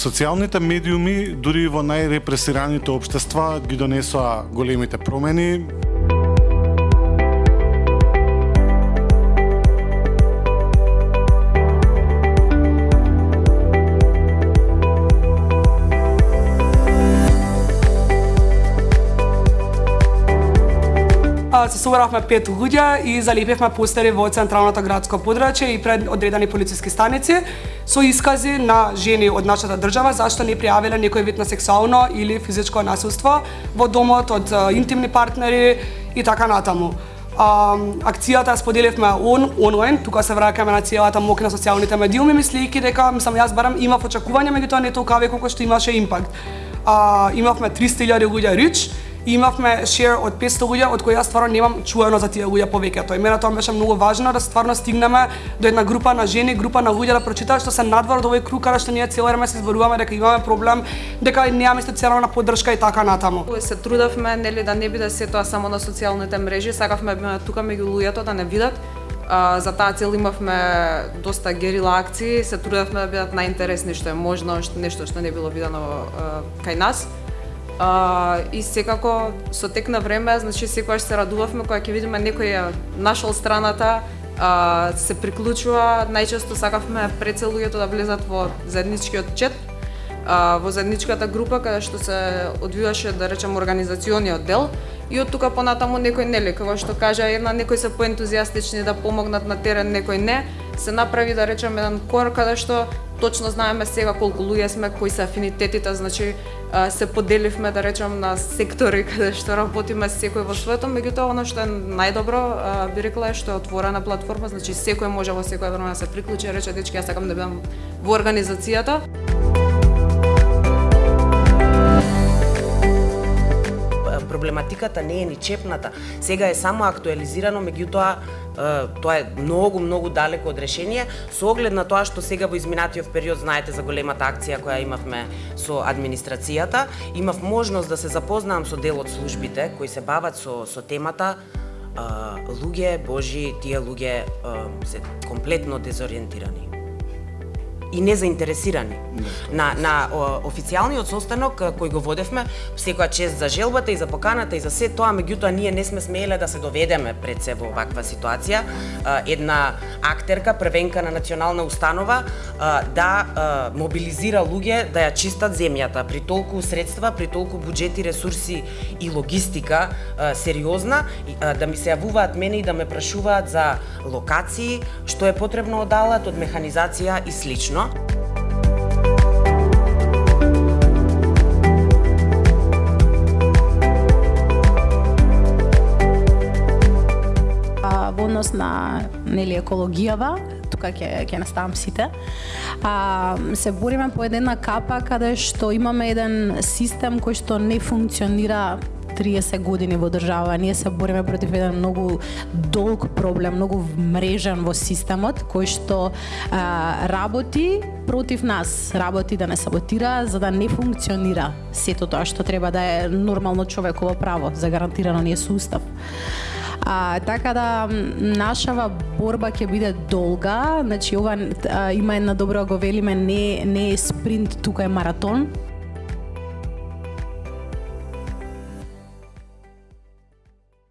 Социјалните медиуми, дури во најрепресираните општества, ги донесоа големите промени. Се собравме пет луѓе и залепивме постери во централното градско подрачје и пред одредени полициски станици со искази на жени од нашата држава зашто не пријавиле некој вид на сексуално или физичко насилство во домот од интимни партнери и така натаму. А, акцијата споделивме он, онлайн, тука се враќаме на целата мок на социјалните медиуми, мислејќи дека, мислам, јас барам имав очекување, меѓутоа не толку колку што имаше импакт. А, имавме 300.000 луѓе рич, имавме шер од 500 луѓе од кои јас стварно немам чуено за тие луѓе повеќето. И мене тоа беше многу важно да стварно стигнеме до една група на жени, група на луѓе да прочитаат што се надвор од овој круг каде што ние цело време се зборуваме дека имаме проблем, дека немаме социјална поддршка и така натаму. Се трудевме нели да не биде се тоа само на социјалните мрежи, сакавме да тука меѓу луѓето да не видат за таа цел имавме доста герила акции, се трудевме да бидат најинтересни што е можно, што нешто што не било видено кај нас. А, и секако со тек на време, значи секогаш се радувавме кога ќе видиме некој ја нашол страната, а, се приклучува, најчесто сакавме пред да влезат во заедничкиот чет, а, во заедничката група каде што се одвиваше да речем организациониот дел. И од тука понатаму некој нели како што кажа една некој се поентузијастични да помогнат на терен, некој не, се направи да речем еден кор каде што точно знаеме сега колку луѓе сме, кои се афинитетите, значи се поделивме да речем на сектори каде што работиме секој во своето, меѓутоа она што е најдобро би рекла е што е отворена платформа, значи секој може во секој време да се приклучи и рече дечки јас сакам да бидам во организацијата. Проблематиката не е ни чепната. Сега е само актуализирано, меѓутоа тоа е многу многу далеко од решение со оглед на тоа што сега во изминатиот период знаете за големата акција која имавме со администрацијата, имав можност да се запознаам со дел од службите кои се бават со со темата луѓе божи, тие луѓе се комплетно дезориентирани и незаинтересирани. На, на официјалниот состанок кој го водевме, секоја чест за желбата и за поканата и за се тоа, меѓутоа ние не сме смееле да се доведеме пред се во ваква ситуација. Една актерка, првенка на национална установа, да мобилизира луѓе да ја чистат земјата при толку средства, при толку буџети, ресурси и логистика сериозна, да ми се јавуваат мене и да ме прашуваат за локации, што е потребно од алат, од механизација и слично точно. во однос на нели екологијава, тука ќе ќе наставам сите. А, се бориме по една капа каде што имаме еден систем кој што не функционира 30 години во држава. Ние се бориме против еден многу долг проблем, многу мрежен во системот, кој што а, работи против нас, работи да не саботира, за да не функционира сето тоа што треба да е нормално човеково право, загарантирано ни е со устав. А, така да нашава борба ќе биде долга, значи ова а, има една добра го велиме не не е спринт, тука е маратон